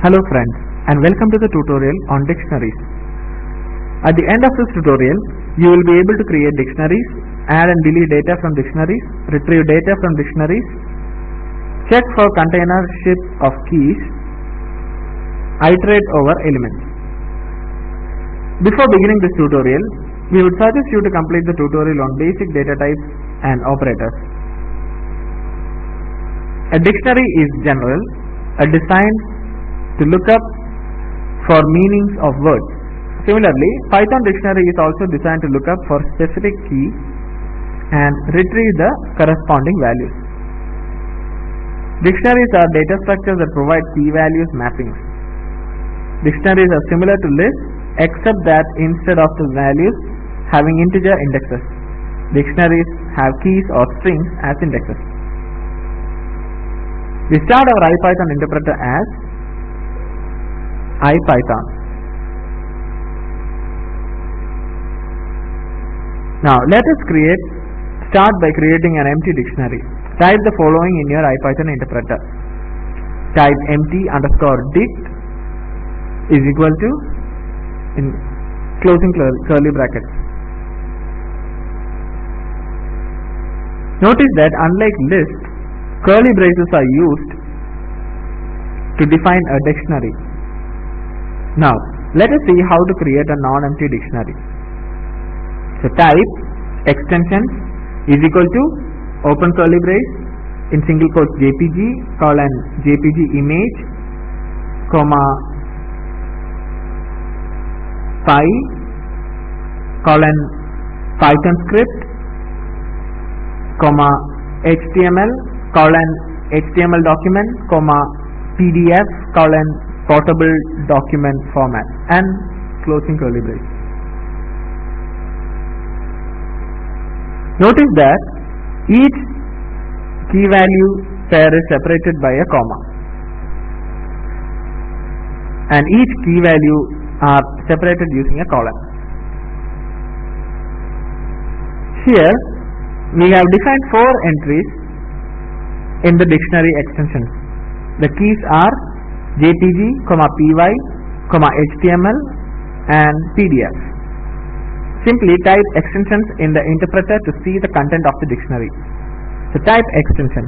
Hello friends and welcome to the tutorial on dictionaries. At the end of this tutorial, you will be able to create dictionaries, add and delete data from dictionaries, retrieve data from dictionaries, check for containership of keys, iterate over elements. Before beginning this tutorial, we would suggest you to complete the tutorial on basic data types and operators. A dictionary is general, a design to look up for meanings of words. Similarly, Python dictionary is also designed to look up for specific key and retrieve the corresponding values. Dictionaries are data structures that provide key values mappings. Dictionaries are similar to lists except that instead of the values having integer indexes, dictionaries have keys or strings as indexes. We start our IPython interpreter as IPython. Now let us create start by creating an empty dictionary. Type the following in your IPython interpreter. Type empty underscore dict is equal to in closing curly brackets. Notice that unlike list, curly braces are used to define a dictionary. Now, let us see how to create a non-empty dictionary. So type extension is equal to open curly brace in single quotes jpg colon jpg image comma py colon python script comma html colon html document comma pdf colon portable document format and closing curly brace. Notice that each key value pair is separated by a comma and each key value are separated using a colon. Here we have defined four entries in the dictionary extensions. The keys are jpg, py, html and pdf. Simply type extensions in the interpreter to see the content of the dictionary. So type extension.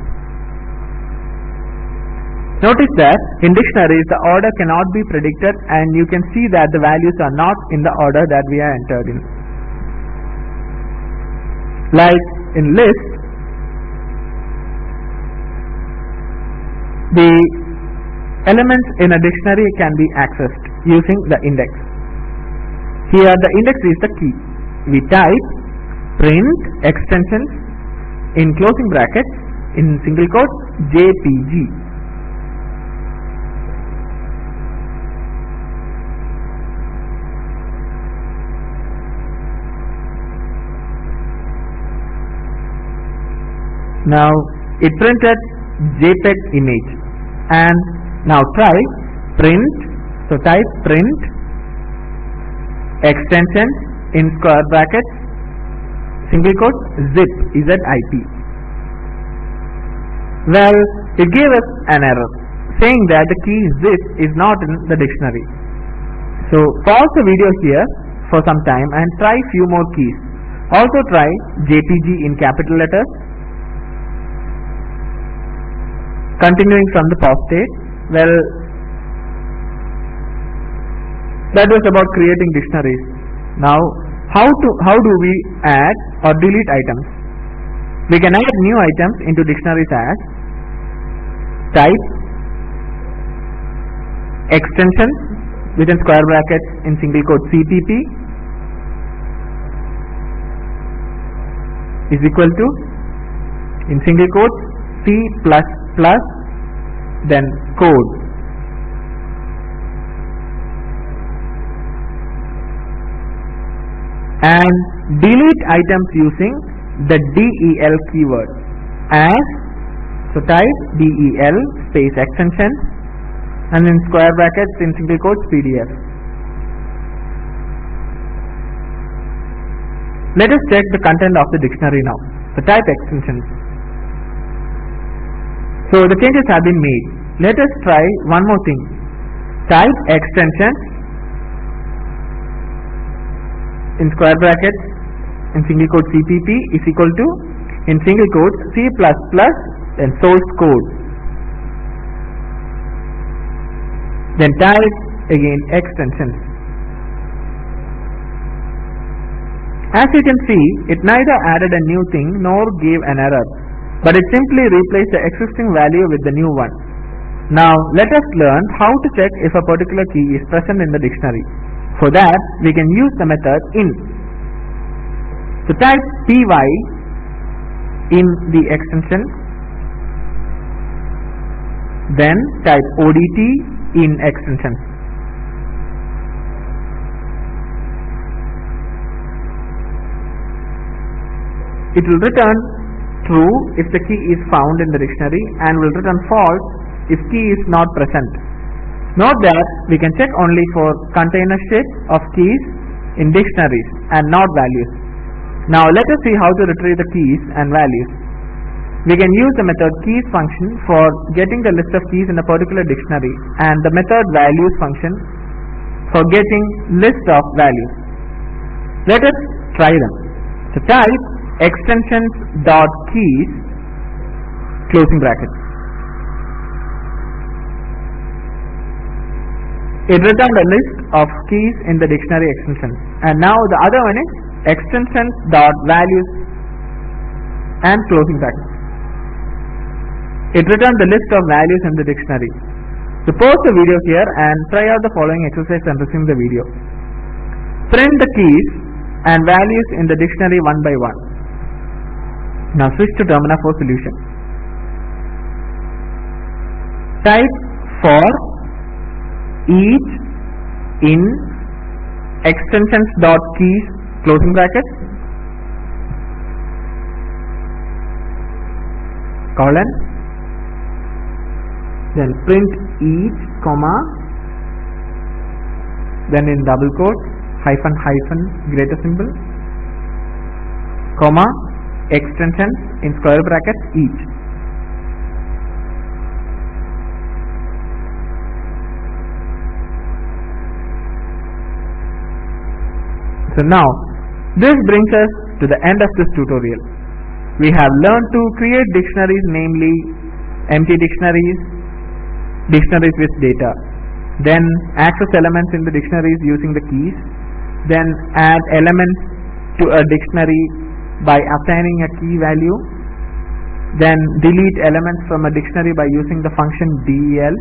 Notice that in dictionaries the order cannot be predicted and you can see that the values are not in the order that we are entered in. Like in list, the elements in a dictionary can be accessed using the index. Here the index is the key. We type print extension in closing brackets in single quotes jpg. Now it printed JPEG image and now try print so type print extension in square brackets single quote zip zip well it gave us an error saying that the key zip is not in the dictionary. So pause the video here for some time and try few more keys. Also try jpg in capital letters. Continuing from the pause state well that was about creating dictionaries. Now how to how do we add or delete items? We can add new items into dictionaries as type extension within square brackets in single quote cpp is equal to in single quote c plus plus then code. And delete items using the del keyword as so type del space extension and in square brackets in single quotes pdf let us check the content of the dictionary now. So type extensions so the changes have been made. Let us try one more thing. Type extension in square brackets in single quote CPP is equal to in single quotes C++ then source code. Then type again extensions as you can see it neither added a new thing nor gave an error but it simply replaced the existing value with the new one. Now let us learn how to check if a particular key is present in the dictionary. For that we can use the method in. So type py in the extension then type odt in extension. It will return true if the key is found in the dictionary and will return false if key is not present note that we can check only for containership of keys in dictionaries and not values now let us see how to retrieve the keys and values. We can use the method keys function for getting the list of keys in a particular dictionary and the method values function for getting list of values. Let us try them. So type extensions dot keys closing bracket. It returned a list of keys in the dictionary extension and now the other one is extensions dot values and closing bracket. It returned the list of values in the dictionary. So pause the video here and try out the following exercise and resume the video. Print the keys and values in the dictionary one by one. Now switch to Termina for solution. Type for each in extensions dot keys closing bracket colon then print each comma then in double quote hyphen hyphen greater symbol comma extension in square bracket each so now this brings us to the end of this tutorial. We have learned to create dictionaries namely empty dictionaries, dictionaries with data, then access elements in the dictionaries using the keys, then add elements to a dictionary by assigning a key value, then delete elements from a dictionary by using the function del,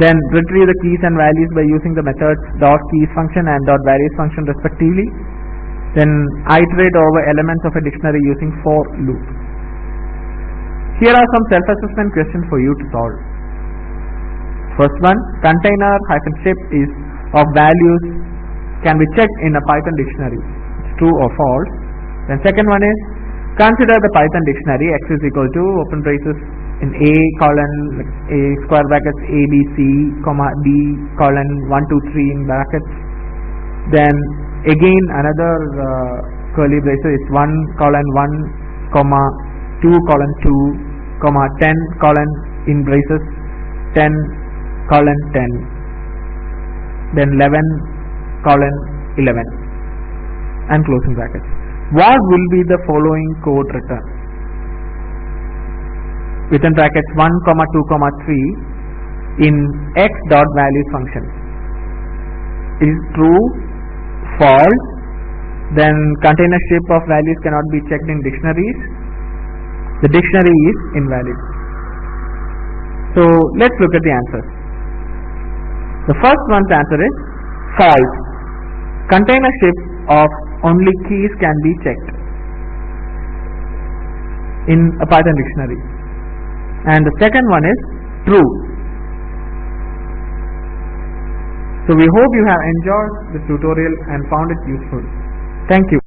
then retrieve the keys and values by using the methods dot keys function and dot values function respectively, then iterate over elements of a dictionary using for loop. Here are some self-assessment questions for you to solve. First one, container hyphen ship is of values can be checked in a Python dictionary. It's true or false. Then second one is, consider the Python dictionary x is equal to open braces in a colon a square brackets a b c comma d colon 1 2 3 in brackets. Then again another uh, curly braces is 1 colon 1 comma 2 colon 2 comma 10 colon in braces 10 colon 10 then 11 colon 11 and closing brackets what will be the following code return within brackets 1 comma 2 comma 3 in x dot values function. Is true? False? Then containership of values cannot be checked in dictionaries. The dictionary is invalid. So let's look at the answers the first one's answer is false. Container shape of only keys can be checked in a Python dictionary and the second one is true so we hope you have enjoyed this tutorial and found it useful. Thank you.